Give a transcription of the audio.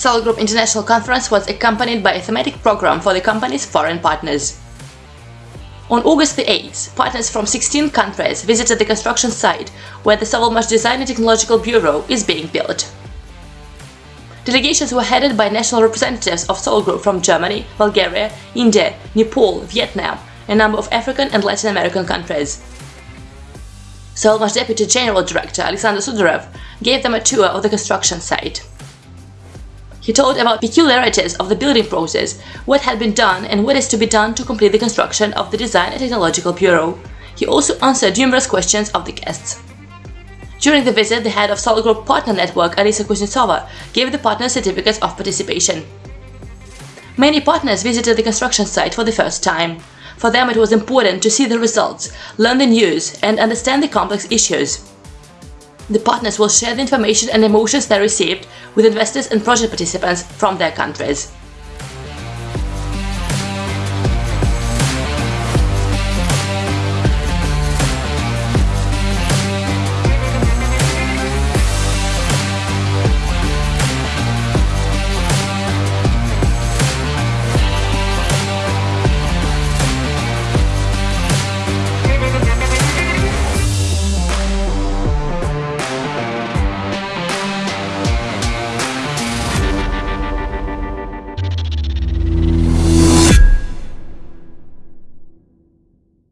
Solar Group International Conference was accompanied by a thematic program for the company's foreign partners. On August the 8th, partners from 16 countries visited the construction site where the Sovelmash Design and Technological Bureau is being built. Delegations were headed by national representatives of Solar Group from Germany, Bulgaria, India, Nepal, Vietnam, a number of African and Latin American countries. Sovelmash Deputy General Director Alexander Sudarev gave them a tour of the construction site. He told about peculiarities of the building process, what had been done and what is to be done to complete the construction of the Design and Technological Bureau. He also answered numerous questions of the guests. During the visit, the head of Solar Group Partner Network, Alisa Kuznetsova, gave the partners certificates of participation. Many partners visited the construction site for the first time. For them it was important to see the results, learn the news and understand the complex issues. The partners will share the information and emotions they received with investors and project participants from their countries.